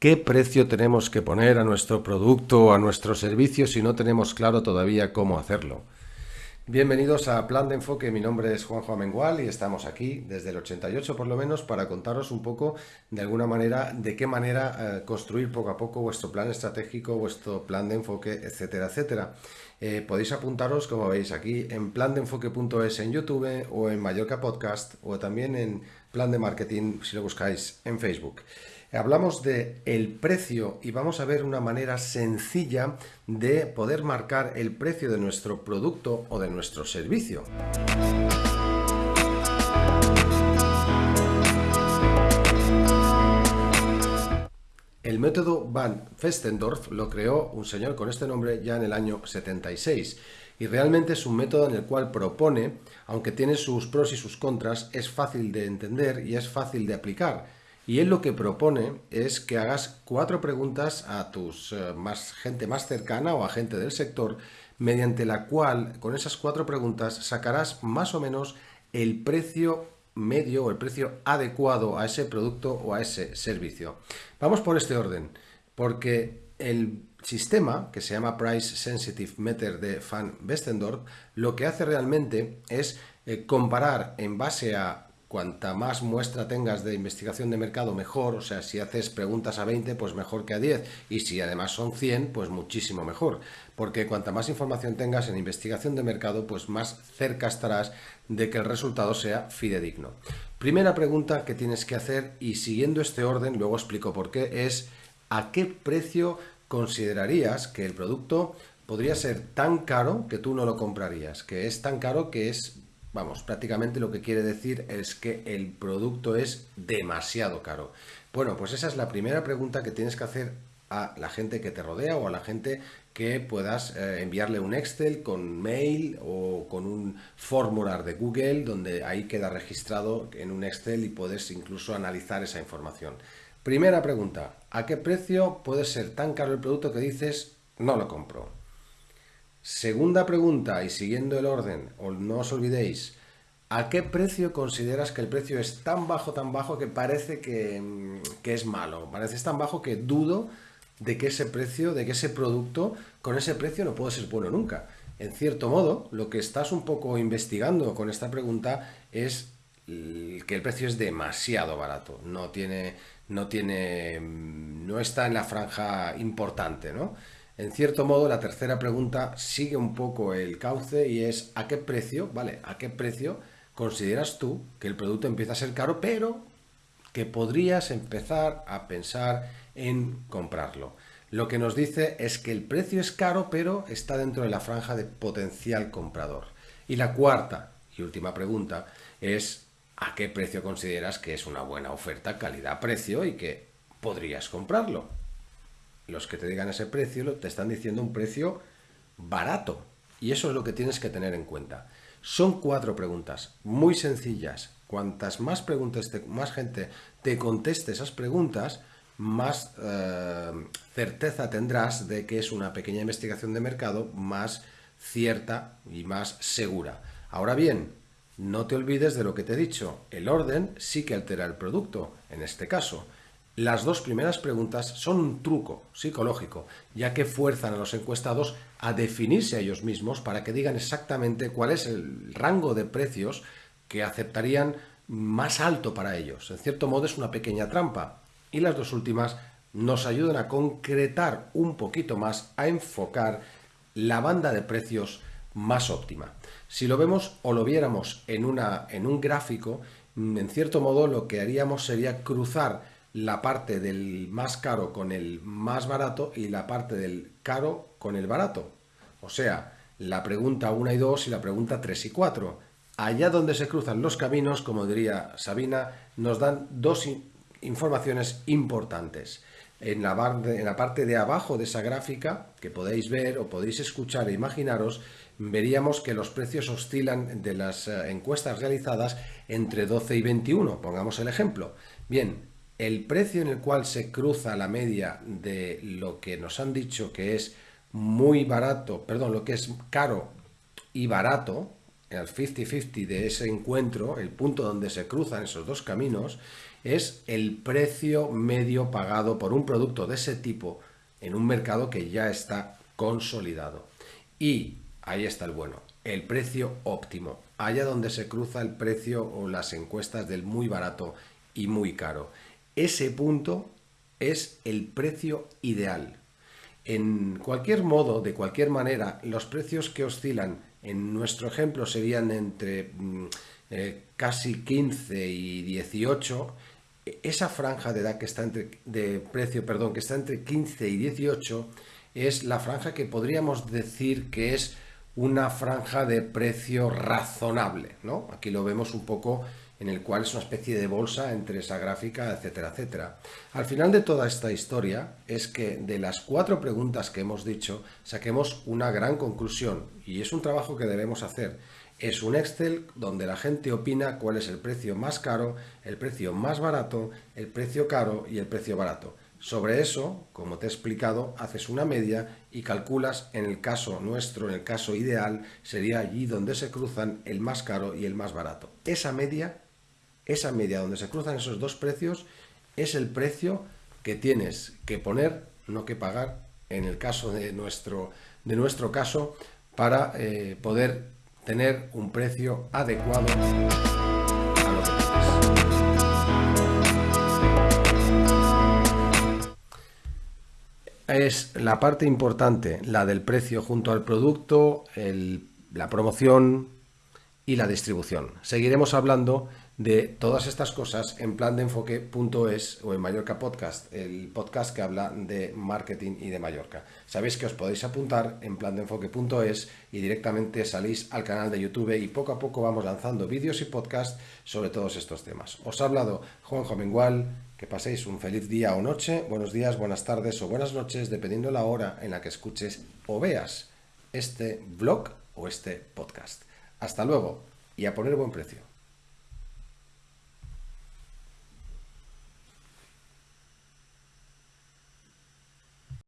¿Qué precio tenemos que poner a nuestro producto o a nuestro servicio si no tenemos claro todavía cómo hacerlo? Bienvenidos a Plan de Enfoque, mi nombre es Juanjo Amengual y estamos aquí desde el 88 por lo menos para contaros un poco de alguna manera de qué manera eh, construir poco a poco vuestro plan estratégico, vuestro plan de enfoque, etcétera, etcétera. Eh, podéis apuntaros, como veis aquí, en plandeenfoque.es en YouTube o en Mallorca Podcast o también en Plan de Marketing si lo buscáis en Facebook. Hablamos de el precio y vamos a ver una manera sencilla de poder marcar el precio de nuestro producto o de nuestro servicio. El método Van Festendorf lo creó un señor con este nombre ya en el año 76 y realmente es un método en el cual propone, aunque tiene sus pros y sus contras, es fácil de entender y es fácil de aplicar y él lo que propone es que hagas cuatro preguntas a tus eh, más, gente más cercana o a gente del sector, mediante la cual, con esas cuatro preguntas, sacarás más o menos el precio medio o el precio adecuado a ese producto o a ese servicio. Vamos por este orden, porque el sistema, que se llama Price Sensitive Meter de Van Westendorp, lo que hace realmente es eh, comparar en base a cuanta más muestra tengas de investigación de mercado, mejor. O sea, si haces preguntas a 20, pues mejor que a 10. Y si además son 100, pues muchísimo mejor. Porque cuanta más información tengas en investigación de mercado, pues más cerca estarás de que el resultado sea fidedigno. Primera pregunta que tienes que hacer, y siguiendo este orden, luego explico por qué, es ¿a qué precio considerarías que el producto podría ser tan caro que tú no lo comprarías? Que es tan caro que es Vamos, prácticamente lo que quiere decir es que el producto es demasiado caro. Bueno, pues esa es la primera pregunta que tienes que hacer a la gente que te rodea o a la gente que puedas eh, enviarle un Excel con mail o con un formular de Google donde ahí queda registrado en un Excel y puedes incluso analizar esa información. Primera pregunta, ¿a qué precio puede ser tan caro el producto que dices no lo compro? Segunda pregunta, y siguiendo el orden, no os olvidéis, ¿a qué precio consideras que el precio es tan bajo, tan bajo que parece que, mm, que es malo? Parece tan bajo que dudo de que ese precio, de que ese producto, con ese precio no puede ser bueno nunca. En cierto modo, lo que estás un poco investigando con esta pregunta es que el precio es demasiado barato, no tiene, no tiene, mm, no está en la franja importante, ¿no? En cierto modo, la tercera pregunta sigue un poco el cauce y es ¿a qué precio, vale, a qué precio consideras tú que el producto empieza a ser caro, pero que podrías empezar a pensar en comprarlo? Lo que nos dice es que el precio es caro, pero está dentro de la franja de potencial comprador. Y la cuarta y última pregunta es ¿a qué precio consideras que es una buena oferta calidad-precio y que podrías comprarlo? Los que te digan ese precio te están diciendo un precio barato. Y eso es lo que tienes que tener en cuenta. Son cuatro preguntas muy sencillas. Cuantas más preguntas, más gente te conteste esas preguntas, más eh, certeza tendrás de que es una pequeña investigación de mercado más cierta y más segura. Ahora bien, no te olvides de lo que te he dicho. El orden sí que altera el producto, en este caso. Las dos primeras preguntas son un truco psicológico, ya que fuerzan a los encuestados a definirse a ellos mismos para que digan exactamente cuál es el rango de precios que aceptarían más alto para ellos. En cierto modo es una pequeña trampa. Y las dos últimas nos ayudan a concretar un poquito más, a enfocar la banda de precios más óptima. Si lo vemos o lo viéramos en, una, en un gráfico, en cierto modo lo que haríamos sería cruzar la parte del más caro con el más barato y la parte del caro con el barato. O sea, la pregunta 1 y 2 y la pregunta 3 y 4. Allá donde se cruzan los caminos, como diría Sabina, nos dan dos informaciones importantes. En la, en la parte de abajo de esa gráfica, que podéis ver o podéis escuchar e imaginaros, veríamos que los precios oscilan de las eh, encuestas realizadas entre 12 y 21, pongamos el ejemplo. Bien, el precio en el cual se cruza la media de lo que nos han dicho que es muy barato, perdón, lo que es caro y barato, el 50-50 de ese encuentro, el punto donde se cruzan esos dos caminos, es el precio medio pagado por un producto de ese tipo en un mercado que ya está consolidado. Y ahí está el bueno, el precio óptimo, allá donde se cruza el precio o las encuestas del muy barato y muy caro. Ese punto es el precio ideal. En cualquier modo, de cualquier manera, los precios que oscilan en nuestro ejemplo serían entre mm, eh, casi 15 y 18. Esa franja de edad que está entre de precio, perdón, que está entre 15 y 18 es la franja que podríamos decir que es una franja de precio razonable, ¿no? Aquí lo vemos un poco en el cual es una especie de bolsa entre esa gráfica, etcétera, etcétera. Al final de toda esta historia es que de las cuatro preguntas que hemos dicho saquemos una gran conclusión y es un trabajo que debemos hacer. Es un Excel donde la gente opina cuál es el precio más caro, el precio más barato, el precio caro y el precio barato. Sobre eso, como te he explicado, haces una media y calculas en el caso nuestro, en el caso ideal, sería allí donde se cruzan el más caro y el más barato. Esa media esa media donde se cruzan esos dos precios es el precio que tienes que poner, no que pagar, en el caso de nuestro, de nuestro caso, para eh, poder tener un precio adecuado Es la parte importante, la del precio junto al producto, la promoción y la distribución. Seguiremos hablando de todas estas cosas en plan de enfoque.es o en Mallorca Podcast, el podcast que habla de marketing y de Mallorca. Sabéis que os podéis apuntar en plan de enfoque.es y directamente salís al canal de YouTube y poco a poco vamos lanzando vídeos y podcasts sobre todos estos temas. Os ha hablado Juanjo Mengual, que paséis un feliz día o noche, buenos días, buenas tardes o buenas noches, dependiendo la hora en la que escuches o veas este blog o este podcast. Hasta luego y a poner buen precio.